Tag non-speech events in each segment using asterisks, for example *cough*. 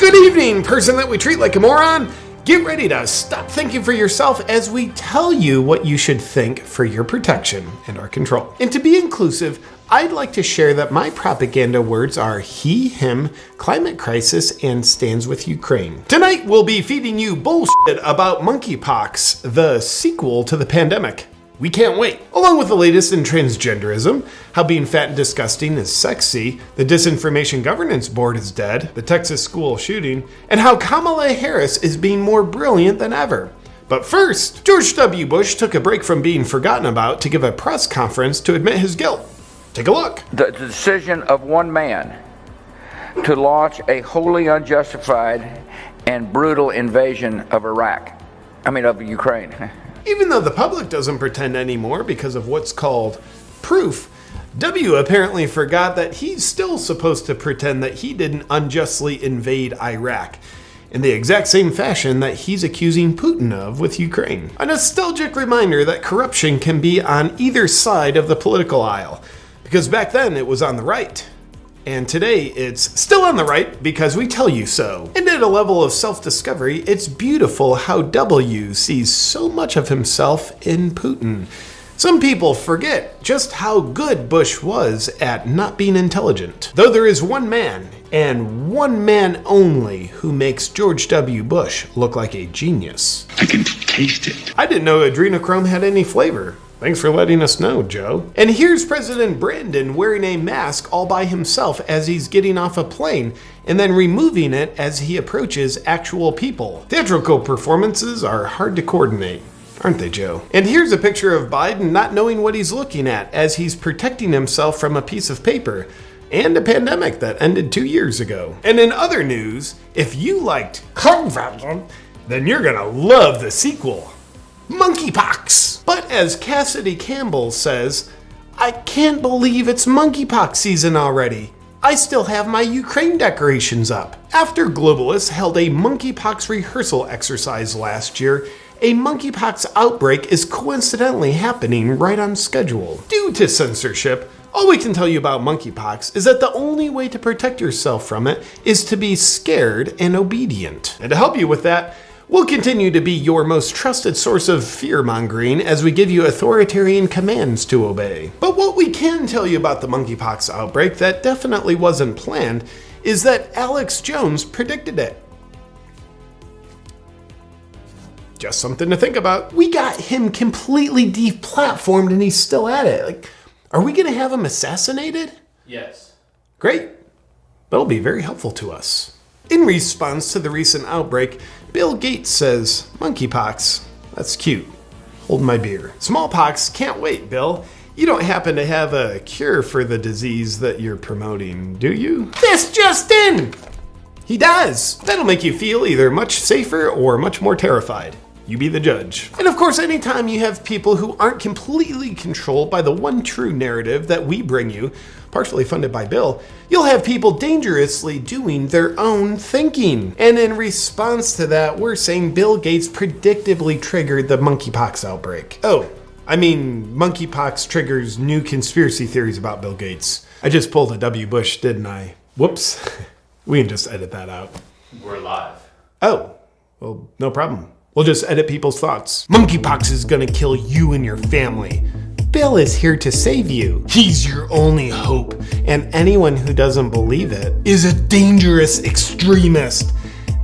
Good evening, person that we treat like a moron. Get ready to stop thinking for yourself as we tell you what you should think for your protection and our control. And to be inclusive, I'd like to share that my propaganda words are he, him, climate crisis, and stands with Ukraine. Tonight, we'll be feeding you bullshit about monkeypox, the sequel to the pandemic. We can't wait. Along with the latest in transgenderism, how being fat and disgusting is sexy, the Disinformation Governance Board is dead, the Texas school shooting, and how Kamala Harris is being more brilliant than ever. But first, George W. Bush took a break from being forgotten about to give a press conference to admit his guilt. Take a look. The decision of one man to launch a wholly unjustified and brutal invasion of Iraq, I mean, of Ukraine. *laughs* Even though the public doesn't pretend anymore because of what's called proof, W apparently forgot that he's still supposed to pretend that he didn't unjustly invade Iraq in the exact same fashion that he's accusing Putin of with Ukraine. A nostalgic reminder that corruption can be on either side of the political aisle, because back then it was on the right. And today it's still on the right because we tell you so. And at a level of self-discovery, it's beautiful how W sees so much of himself in Putin. Some people forget just how good Bush was at not being intelligent. Though there is one man, and one man only, who makes George W. Bush look like a genius. I can taste it. I didn't know adrenochrome had any flavor. Thanks for letting us know, Joe. And here's President Brandon wearing a mask all by himself as he's getting off a plane and then removing it as he approaches actual people. Theatrical performances are hard to coordinate. Aren't they, Joe? And here's a picture of Biden not knowing what he's looking at as he's protecting himself from a piece of paper and a pandemic that ended two years ago. And in other news, if you liked Contagion, then you're gonna love the sequel monkeypox. But as Cassidy Campbell says, I can't believe it's monkeypox season already. I still have my Ukraine decorations up. After globalists held a monkeypox rehearsal exercise last year, a monkeypox outbreak is coincidentally happening right on schedule. Due to censorship, all we can tell you about monkeypox is that the only way to protect yourself from it is to be scared and obedient. And to help you with that, We'll continue to be your most trusted source of fear-mongering as we give you authoritarian commands to obey. But what we can tell you about the monkeypox outbreak that definitely wasn't planned is that Alex Jones predicted it. Just something to think about. We got him completely deplatformed and he's still at it. Like, are we gonna have him assassinated? Yes. Great. That'll be very helpful to us. In response to the recent outbreak, Bill Gates says, monkeypox, that's cute. Hold my beer. Smallpox, can't wait, Bill. You don't happen to have a cure for the disease that you're promoting, do you? This just in! He does. That'll make you feel either much safer or much more terrified. You be the judge. And of course, anytime you have people who aren't completely controlled by the one true narrative that we bring you, partially funded by Bill, you'll have people dangerously doing their own thinking. And in response to that, we're saying Bill Gates predictably triggered the monkeypox outbreak. Oh, I mean, monkeypox triggers new conspiracy theories about Bill Gates. I just pulled a W. Bush, didn't I? Whoops. *laughs* we can just edit that out. We're live. Oh, well, no problem. We'll just edit people's thoughts. Monkeypox is gonna kill you and your family. Bill is here to save you. He's your only hope, and anyone who doesn't believe it is a dangerous extremist.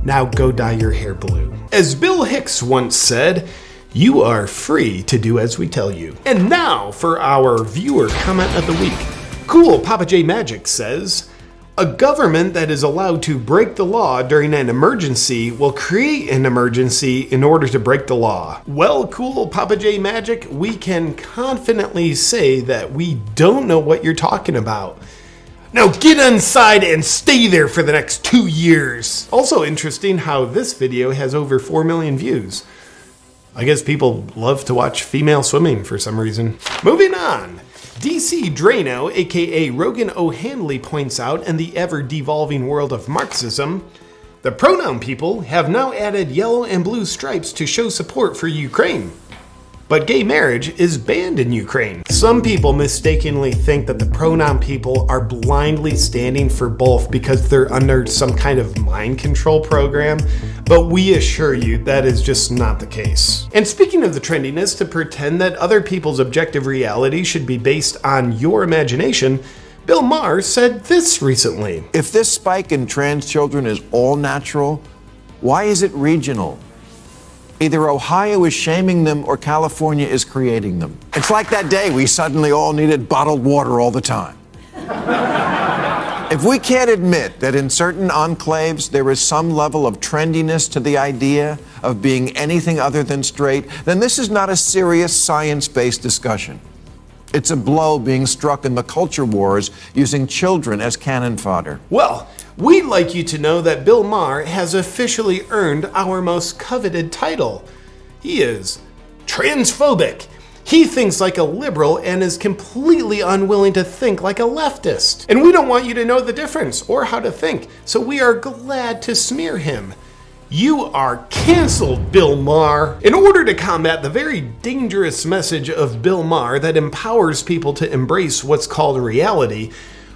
Now go dye your hair blue. As Bill Hicks once said, you are free to do as we tell you. And now for our viewer comment of the week. Cool Papa J Magic says, a government that is allowed to break the law during an emergency will create an emergency in order to break the law. Well, cool Papa J Magic, we can confidently say that we don't know what you're talking about. Now get inside and stay there for the next two years. Also interesting how this video has over 4 million views. I guess people love to watch female swimming for some reason. Moving on. DC Draino, aka Rogan O'Handley, points out in the ever devolving world of Marxism, the pronoun people have now added yellow and blue stripes to show support for Ukraine. But gay marriage is banned in Ukraine. Some people mistakenly think that the pronoun people are blindly standing for both because they're under some kind of mind control program, but we assure you that is just not the case. And speaking of the trendiness to pretend that other people's objective reality should be based on your imagination, Bill Maher said this recently. If this spike in trans children is all natural, why is it regional? Either Ohio is shaming them or California is creating them. It's like that day we suddenly all needed bottled water all the time. if we can't admit that in certain enclaves there is some level of trendiness to the idea of being anything other than straight, then this is not a serious science based discussion. It's a blow being struck in the culture wars using children as cannon fodder. Well, We'd like you to know that Bill Maher has officially earned our most coveted title. He is transphobic. He thinks like a liberal and is completely unwilling to think like a leftist. And we don't want you to know the difference or how to think, so we are glad to smear him. You are canceled, Bill Maher. In order to combat the very dangerous message of Bill Maher that empowers people to embrace what's called reality,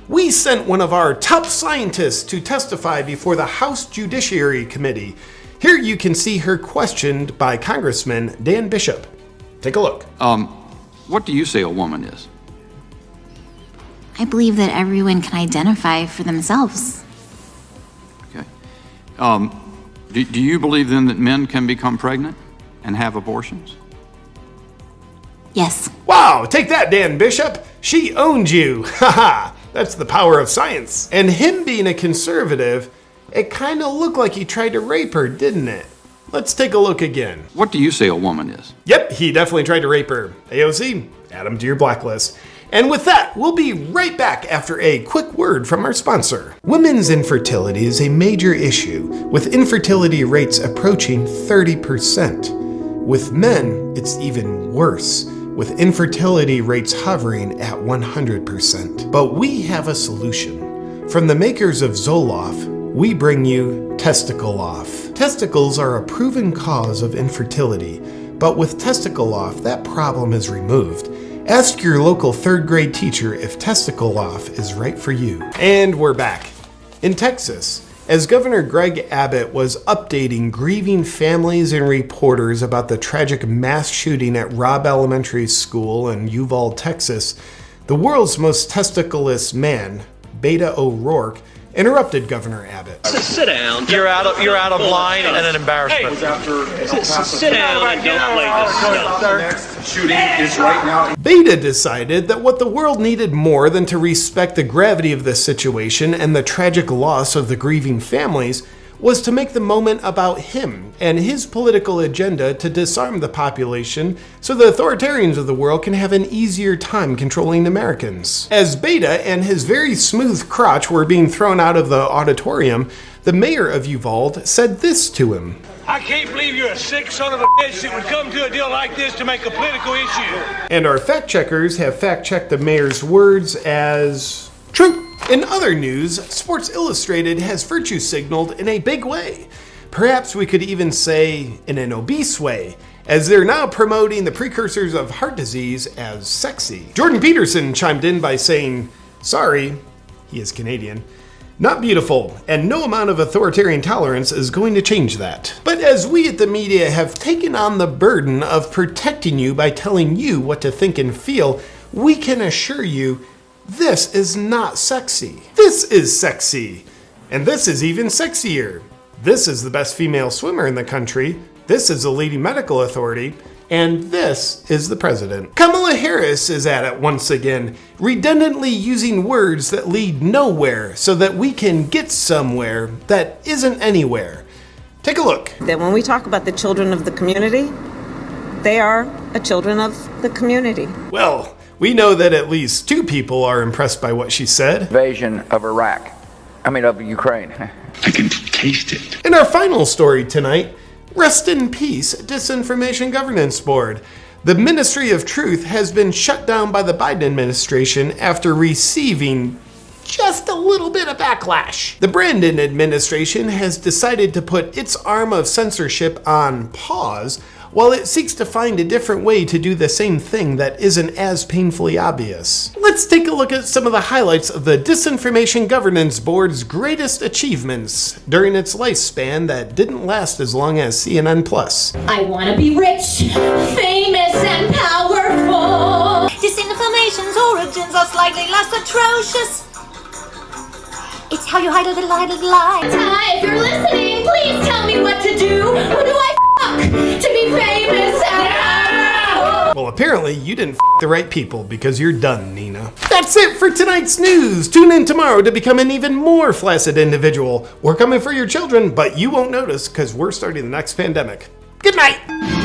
we sent one of our top scientists to testify before the House Judiciary Committee. Here you can see her questioned by Congressman Dan Bishop. Take a look. Um, what do you say a woman is? I believe that everyone can identify for themselves. Okay. Um, do, do you believe then that men can become pregnant and have abortions? Yes. Wow, take that, Dan Bishop. She owned you. *laughs* Haha. That's the power of science. And him being a conservative, it kind of looked like he tried to rape her, didn't it? Let's take a look again. What do you say a woman is? Yep, he definitely tried to rape her. AOC, add him to your blacklist. And with that, we'll be right back after a quick word from our sponsor. Women's infertility is a major issue, with infertility rates approaching 30%. With men, it's even worse with infertility rates hovering at 100%. But we have a solution. From the makers of Zoloft, we bring you Testicle Off. Testicles are a proven cause of infertility, but with Testicle Off, that problem is removed. Ask your local third grade teacher if Testicle Off is right for you. And we're back. In Texas, as Governor Greg Abbott was updating grieving families and reporters about the tragic mass shooting at Robb Elementary School in Uvalde, Texas, the world's most testicleless man, Beta O'Rourke, interrupted Governor Abbott. Sit down. You're out of you're out of line and an embarrassment. Hey, sit down and don't play this stuff. Shooting is right now. Beta decided that what the world needed more than to respect the gravity of this situation and the tragic loss of the grieving families was to make the moment about him and his political agenda to disarm the population so the authoritarians of the world can have an easier time controlling Americans. As Beta and his very smooth crotch were being thrown out of the auditorium, the mayor of Uvalde said this to him. I can't believe you're a sick son of a bitch that would come to a deal like this to make a political issue. And our fact checkers have fact checked the mayor's words as true. In other news, Sports Illustrated has virtue signaled in a big way. Perhaps we could even say in an obese way, as they're now promoting the precursors of heart disease as sexy. Jordan Peterson chimed in by saying, Sorry, he is Canadian. Not beautiful, and no amount of authoritarian tolerance is going to change that. But as we at the media have taken on the burden of protecting you by telling you what to think and feel, we can assure you this is not sexy. This is sexy. And this is even sexier. This is the best female swimmer in the country. This is the leading medical authority. And this is the president. Kamala Harris is at it once again, redundantly using words that lead nowhere so that we can get somewhere that isn't anywhere. Take a look. That when we talk about the children of the community, they are a children of the community. Well, we know that at least two people are impressed by what she said. Invasion of Iraq. I mean, of Ukraine. I can taste it. In our final story tonight, rest in peace, Disinformation Governance Board. The Ministry of Truth has been shut down by the Biden administration after receiving just a little bit of backlash. The Brandon administration has decided to put its arm of censorship on pause while it seeks to find a different way to do the same thing that isn't as painfully obvious. Let's take a look at some of the highlights of the Disinformation Governance Board's greatest achievements during its lifespan that didn't last as long as CNN Plus. I want to be rich, famous, and powerful. Disinformation's origins are slightly less atrocious. It's how you hide a little, hide a little lie. Hi, if you're listening, please tell me what to do. Who do I to be famous? Well, apparently you didn't the right people because you're done, Nina. That's it for tonight's news. Tune in tomorrow to become an even more flaccid individual. We're coming for your children, but you won't notice because we're starting the next pandemic. Good night.